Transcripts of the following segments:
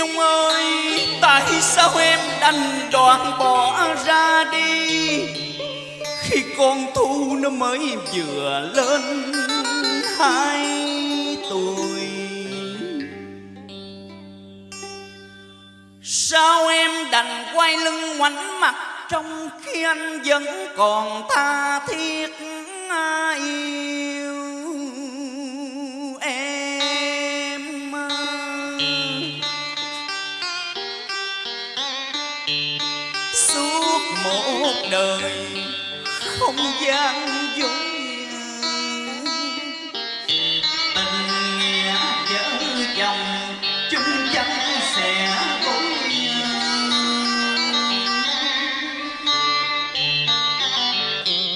Nhung ơi, Tại sao em đành đoạn bỏ ra đi? Khi con thu nó mới vừa lên hai tuổi. Sao em đành quay lưng ngoảnh mặt Trong khi anh vẫn còn tha thiết yêu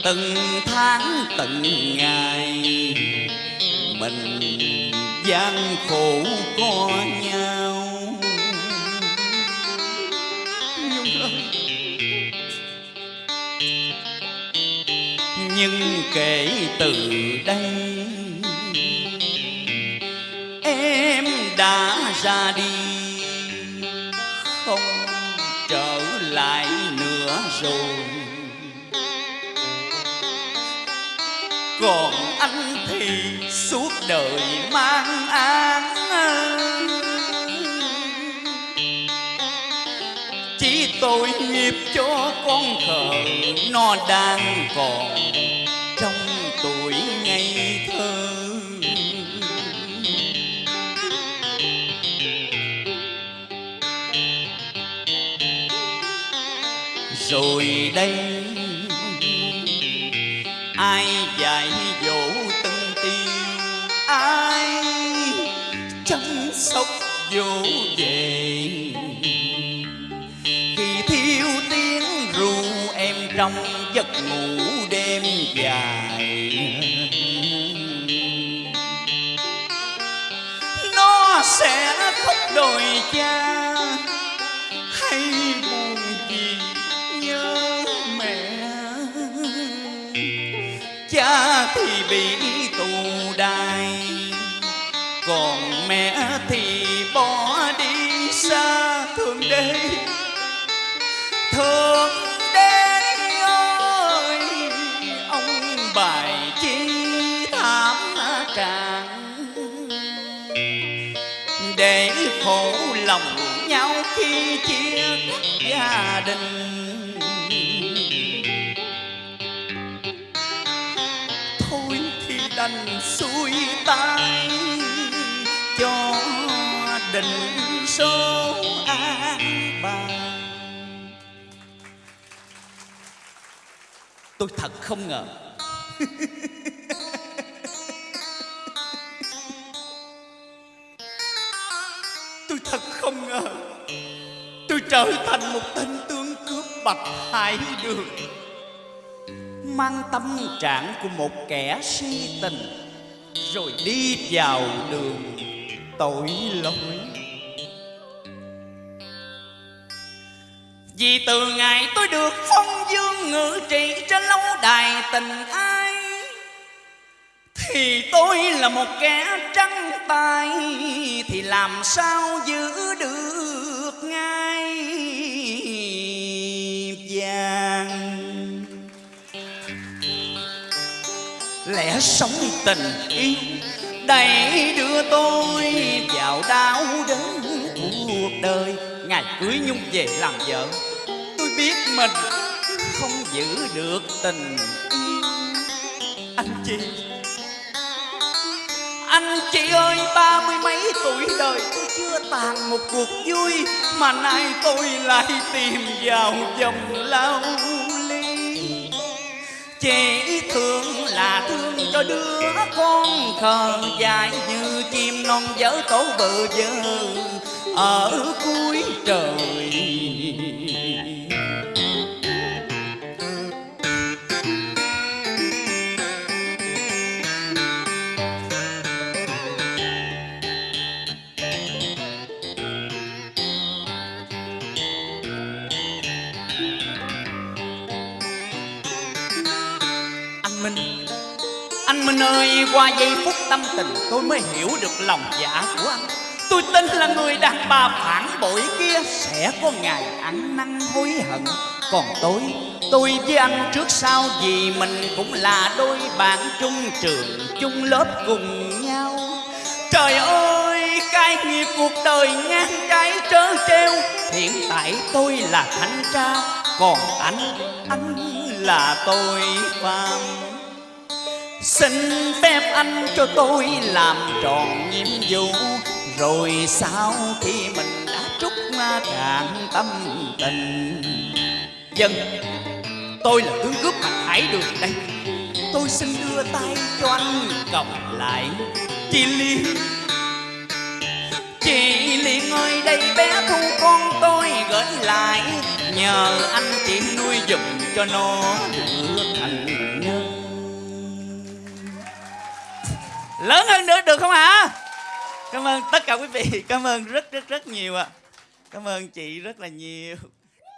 từng tháng từng ngày mình gian khổ có nhau. Nhưng kể từ đây, em đã ra đi, không trở lại nữa rồi. Còn anh thì suốt đời mang án chỉ tội nghiệp cho con thờ nó đang còn. Rồi đây, ai dạy dỗ tân tiên ai chăm sóc dỗ về khi thiếu tiếng ru em trong giấc ngủ đêm dài. Nó sẽ khóc đòi cha cha thì bị tù đài, còn mẹ thì bỏ đi xa thương đế. Thương đế ơi, ông bài chi thảm tràn để khổ lòng nhau khi chia gia đình đành xuôi tay, cho định số an bài tôi thật không ngờ. Tôi thật không ngờ. Tôi trở thành một tên tướng cướp bạch hải đường mang tâm trạng của một kẻ si tình, rồi đi vào đường tội lỗi. Vì từ ngày tôi được phong dương ngự trị trên lâu đài tình ai thì tôi là một kẻ trắng tay, thì làm sao giữ sống tình yêu. Đầy đưa tôi vào đau đớn cuộc đời. Ngày cưới nhung về làm vợ. Tôi biết mình không giữ được tình yêu. Anh chị. Anh chị ơi, ba mươi mấy tuổi đời tôi chưa tàn một cuộc vui, mà nay tôi lại tìm vào dòng lao chế thương là thương cho đứa con khờ dài như chim non dở tổ bự dơ. Ở cuối trời Anh Minh ơi, qua giây phút tâm tình, Tôi mới hiểu được lòng dạ của anh. Tôi tin là người đàn bà phản bội kia sẽ có ngày ăn năn hối hận. Còn tôi tôi với anh trước sau vì mình cũng là đôi bạn chung trường, chung lớp cùng nhau. Trời ơi, cái nghiệp cuộc đời ngang trái trớ treo hiện tại tôi là thanh tra, còn anh anh là tội phạm. Xin phép anh cho tôi làm tròn nhiệm vụ. Rồi sau khi mình đã trúc cạn tâm tình Dân, tôi là tướng cướp mặt hải đường đây. Tôi xin đưa tay cho anh cầm lại. Chị Liên Chị Liên ơi đây bé thu con tôi gửi lại. Nhờ anh chị nuôi giùm cho nó được thành lớn hơn nữa được không hả? Cảm ơn tất cả quý vị. Cảm ơn rất rất rất nhiều ạ. Cảm ơn chị rất là nhiều.